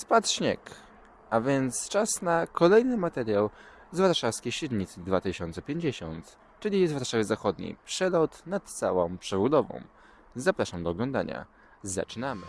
Spadł śnieg, a więc czas na kolejny materiał z warszawskiej średnicy 2050, czyli z Warszawy Zachodniej. Przelot nad całą przebudową. Zapraszam do oglądania. Zaczynamy.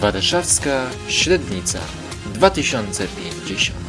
Warszawska Średnica 2050.